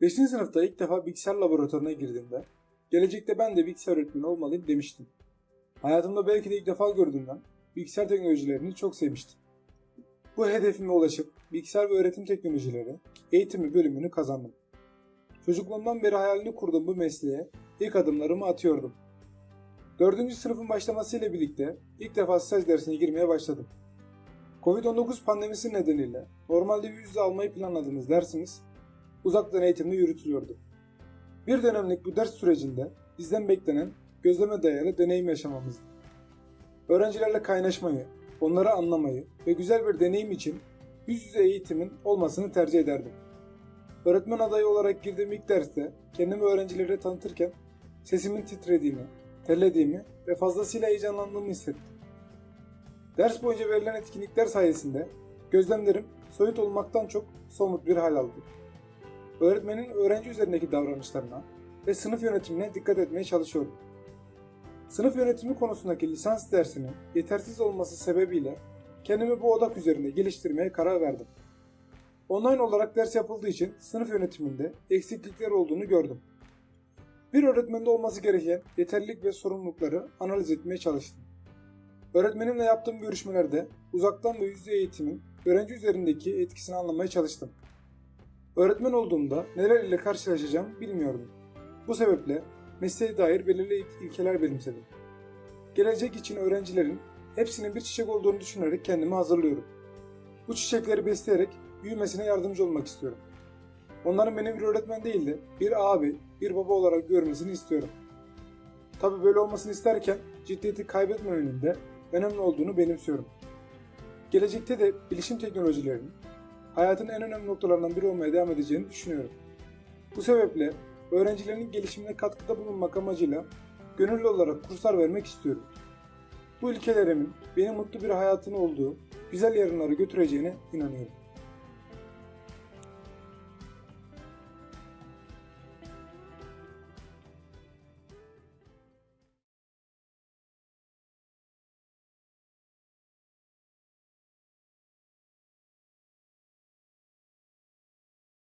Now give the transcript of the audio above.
5. sınıfta ilk defa bilgisayar laboratuvarına girdiğimde gelecekte ben de bilgisayar öğretmeni olmalıyım demiştim. Hayatımda belki de ilk defa gördüğümden bilgisayar teknolojilerini çok sevmiştim. Bu hedefime ulaşıp bilgisayar ve öğretim teknolojileri eğitimi bölümünü kazandım. Çocukluğumdan beri hayalini kurduğum bu mesleğe ilk adımlarımı atıyordum. 4. sınıfın başlamasıyla birlikte ilk defa staj dersine girmeye başladım. Covid-19 pandemisi nedeniyle normalde yüz yüze almayı planladığımız dersimiz uzaktan eğitimde yürütülüyordu. Bir dönemlik bu ders sürecinde bizden beklenen gözleme dayalı deneyim yaşamamızdı. Öğrencilerle kaynaşmayı, onları anlamayı ve güzel bir deneyim için yüz yüze eğitimin olmasını tercih ederdim. Öğretmen adayı olarak girdiğim ilk derste kendimi öğrencilere tanıtırken sesimin titrediğini, terlediğimi ve fazlasıyla heyecanlandığımı hissettim. Ders boyunca verilen etkinlikler sayesinde gözlemlerim soyut olmaktan çok somut bir hal aldı. Öğretmenin öğrenci üzerindeki davranışlarına ve sınıf yönetimine dikkat etmeye çalışıyordum. Sınıf yönetimi konusundaki lisans dersinin yetersiz olması sebebiyle kendimi bu odak üzerinde geliştirmeye karar verdim. Online olarak ders yapıldığı için sınıf yönetiminde eksiklikler olduğunu gördüm. Bir öğretmende olması gereken yeterlilik ve sorumlulukları analiz etmeye çalıştım. Öğretmenimle yaptığım görüşmelerde uzaktan ve yüz yüze eğitimin öğrenci üzerindeki etkisini anlamaya çalıştım. Öğretmen olduğumda neler ile karşılaşacağım bilmiyordum. Bu sebeple mesleğe dair belirli ilkeler benimsedim. Gelecek için öğrencilerin hepsinin bir çiçek olduğunu düşünerek kendimi hazırlıyorum. Bu çiçekleri besleyerek büyümesine yardımcı olmak istiyorum. Onların beni bir öğretmen değil de bir abi, bir baba olarak görmesini istiyorum. Tabi böyle olmasını isterken ciddiyeti kaybetmemenin de önemli olduğunu benimsiyorum. Gelecekte de bilişim teknolojilerinin hayatın en önemli noktalarından biri olmaya devam edeceğini düşünüyorum. Bu sebeple öğrencilerin gelişimine katkıda bulunmak amacıyla gönüllü olarak kurslar vermek istiyorum. Bu ilkelerimin beni mutlu bir hayatın olduğu güzel yarınlara götüreceğine inanıyorum.